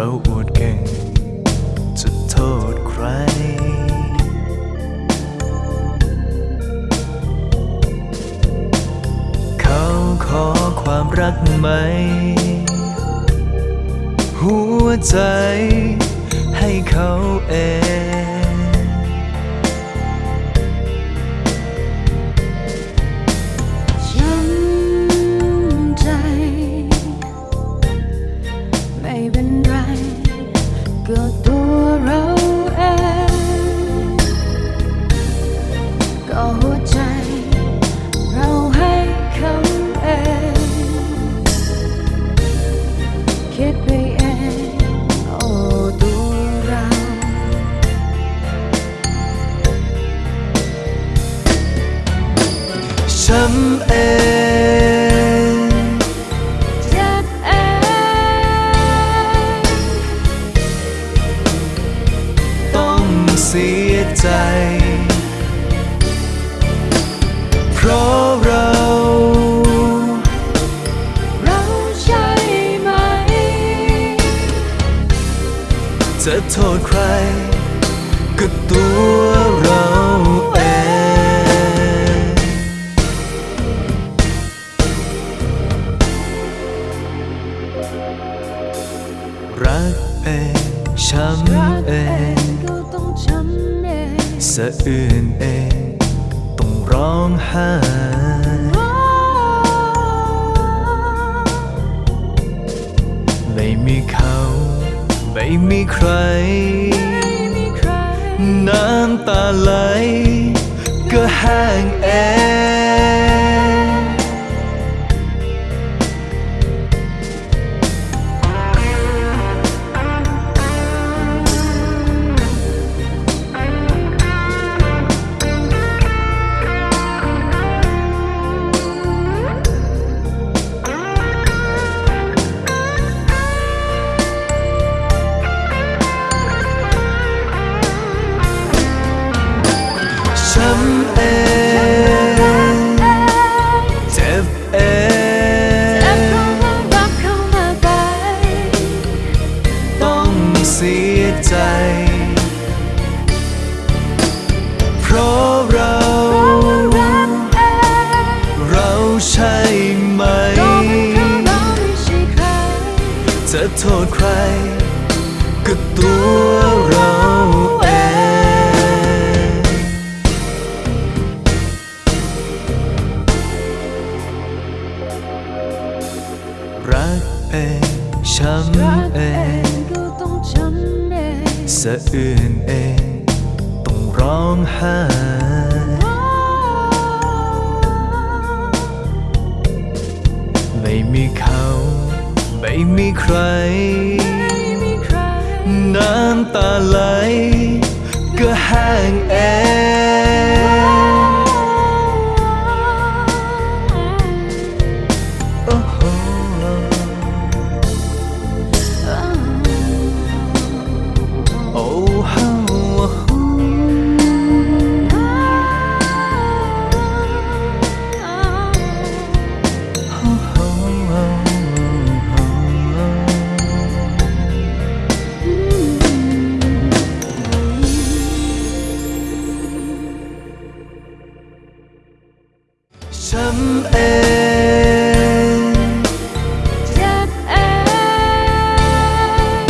เราอวดเก่ง จะโทษใคร เขาขอความรักไหม หัวใจให้เขาเองจำใจไม่เป็น ราะเราเราใช่ไหม จะโทษใคร ก็ตัวเราเองรักเองช้รักำเองก็ต้องช้ำเองสะอื่นเองต้อง ร้องไห้ไม่มีเขา ไม่มีใคร น้ำตาไหล ก็แห้งเอ จะโทษใคร ก็ตัวเราเองรักเองช้ำเองงก็ต้องช้ำเองสะอื่นเองต้องร้องไห้ไม่มีเขา ไม่มีใครไม่มีใคร น้ำตาไหลก็แห้งเองโอ้ ช้ำเองเจ็บเอง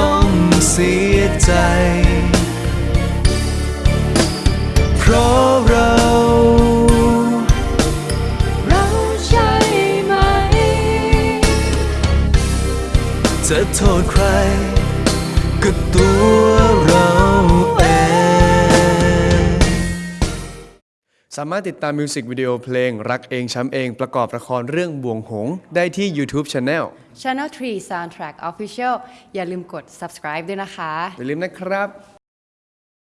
ต้องเสียใจ เพราะเราเราใช่ไหม จะโทษใครก็ตัว สามารถติดตามมิวสิกวิดีโอเพลง รักเองช้ำเองประกอบละครเรื่องบ่วงหงส์ได้ที่ YouTube Channel Channel 3 Soundtrack Official อย่าลืมกด subscribe ด้วยนะคะ อย่าลืมนะครับ